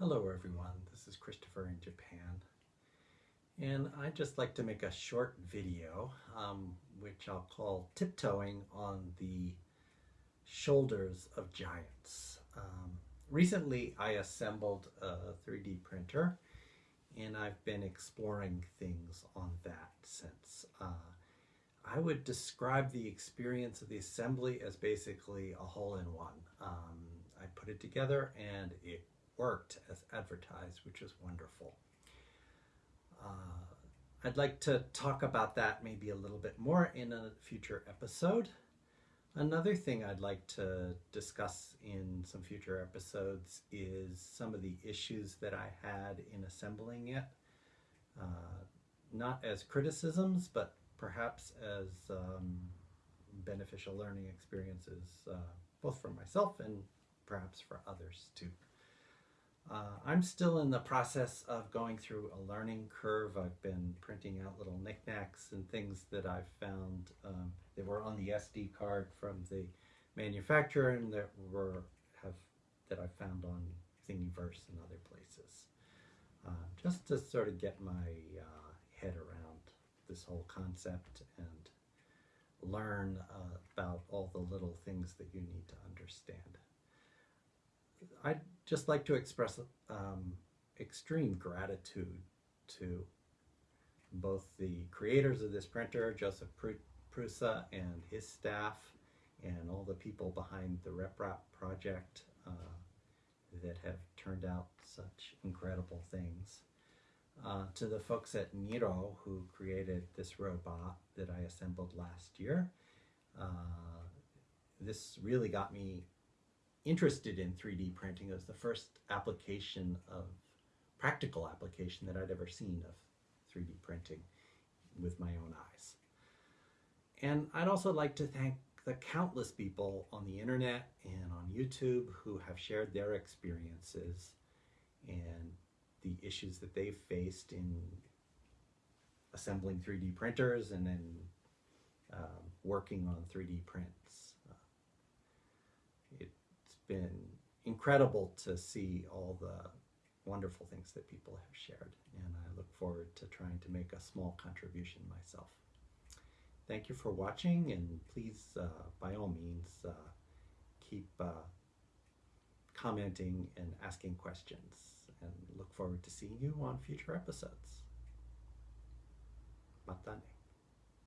Hello everyone, this is Christopher in Japan and I'd just like to make a short video um, which I'll call tiptoeing on the shoulders of giants. Um, recently I assembled a 3D printer and I've been exploring things on that since. Uh, I would describe the experience of the assembly as basically a hole-in-one. Um, I put it together and it worked as advertised, which is wonderful. Uh, I'd like to talk about that maybe a little bit more in a future episode. Another thing I'd like to discuss in some future episodes is some of the issues that I had in assembling it. Uh, not as criticisms, but perhaps as um, beneficial learning experiences, uh, both for myself and perhaps for others too. Uh, I'm still in the process of going through a learning curve. I've been printing out little knickknacks and things that I've found um, that were on the SD card from the manufacturer and that were have that I found on Thingiverse and other places. Uh, just to sort of get my uh, head around this whole concept and learn uh, about all the little things that you need to understand. I'd just like to express um, extreme gratitude to both the creators of this printer, Josef Prusa and his staff, and all the people behind the RepRap project uh, that have turned out such incredible things. Uh, to the folks at Niro who created this robot that I assembled last year. Uh, this really got me interested in 3D printing. It was the first application of, practical application that I'd ever seen of 3D printing with my own eyes. And I'd also like to thank the countless people on the internet and on YouTube who have shared their experiences and the issues that they've faced in assembling 3D printers and then um, working on 3D prints been incredible to see all the wonderful things that people have shared and I look forward to trying to make a small contribution myself. Thank you for watching and please uh, by all means uh, keep uh, commenting and asking questions and look forward to seeing you on future episodes. Matane.